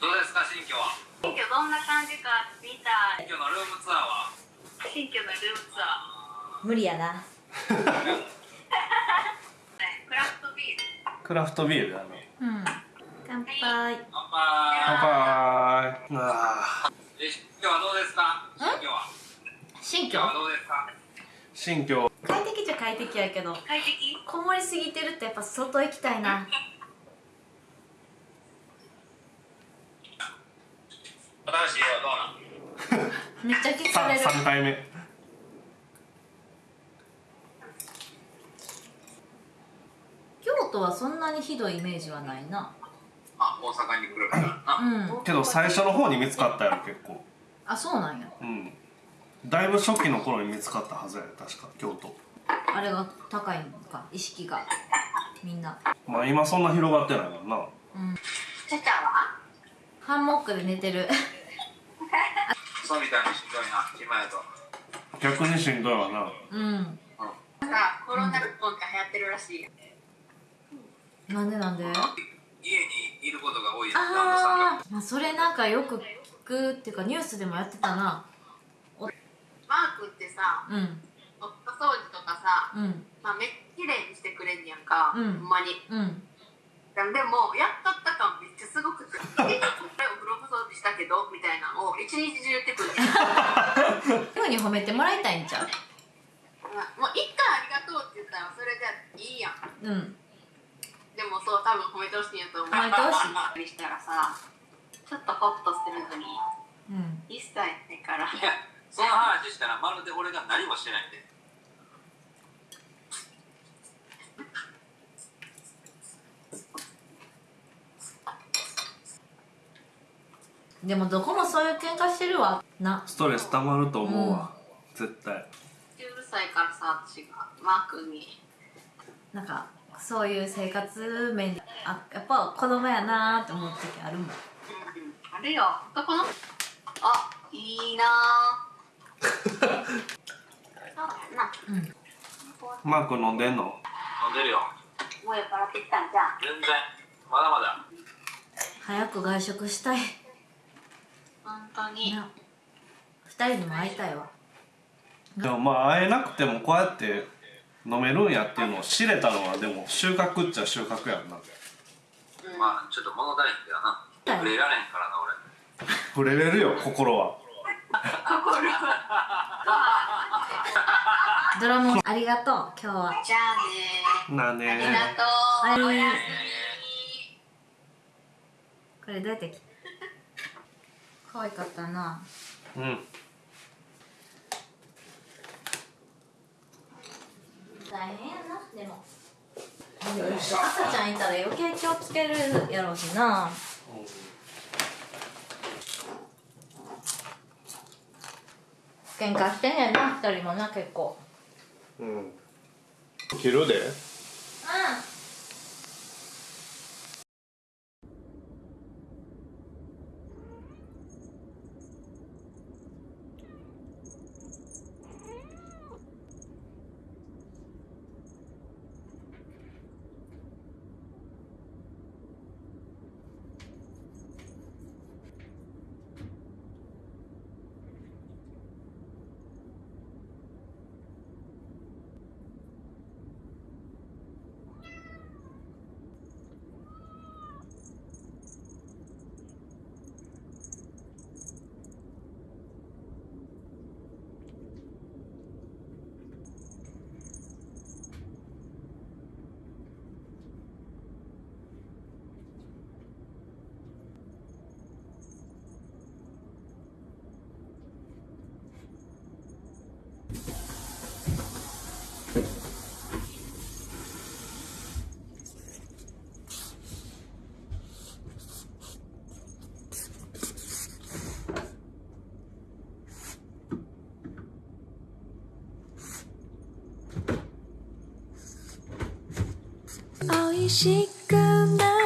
どうですか新居は？新居どんな感じか見たい。新居のルームツアーは？新居のルームツア無理やな。クラフトビール。クラフトビールだねうん。乾杯。乾乾杯。杯。あーえ新居はどうですか？新居は？新居？新居はどうですか？新居快適やけど。快適？こもりすぎてるってやっぱ外行きたいな。新しい家はどうなん？めっちゃ聞かれる。3回目京都はそんなにひどいイメージはないな。あ大阪に来るからな。うん。けど最初の方に見つかったやろ結構。あそうなんや。うん。だいぶ初期の頃に見つかったはずやで確か京都あれが高いのか？意識が。みんな。まあ今そんな広がってないもんな。うん。ちゃちゃはハンモックで寝てる。そうみたいにしんどいな今やと。逆にしんどいわな。うん。さコロナルポンって流行ってるらしい。なんでなんで？家にいることが多いああまあそれなんかよく聞くっていうかニュースでもやってたな。マークってさうんかさ、うん。まあ、めっちゃ綺麗にしてくれんねやんか、うん。ほんまに。うん。でもやっとった感めっちゃすごくて「えお風呂掃除したけど」みたいなのを一日中言ってくる。ふうに褒めてもらいたいんちゃう？もう一回ありがとうって言ったらそれじゃいいやん。うん。でもそう多分褒めてほしいんやと思う。褒めてほしい。にしたらさちょっとホッとしてるのにうん一切ないからいやその話したらまるで俺が何もしてないんででもどこもそういう喧嘩してるわ。な。ストレス溜まると思うわ、絶対。うるさいからさ私がマー君に。なんかそういう生活面で。あやっぱ子供やなーって思う時あるもん。うんあれよ。男の。あいいなうやな。うん。マーク飲んでんの？飲んでるよ。もう酔っ払ってきたんじゃん。全然。まだまだ。早く外食したい本当に。な二人にも会いたいわ。でもまあ会えなくてもこうやって飲めるんやっていうのを知れたのはでも収穫っちゃ収穫やんな。まあちょっと物足りんけどな。はい。触れられへんからな俺。触れれるよ心は。ドラムありがとう今日は。じゃあねなあありねがとう、はい。おやすこれどうやってき可愛かったな。うん。大変やなでも。赤ちゃんいたら余計気をつけるやろうしな。喧嘩してんねんな二人もな結構。うん。切るで。うんしくなる。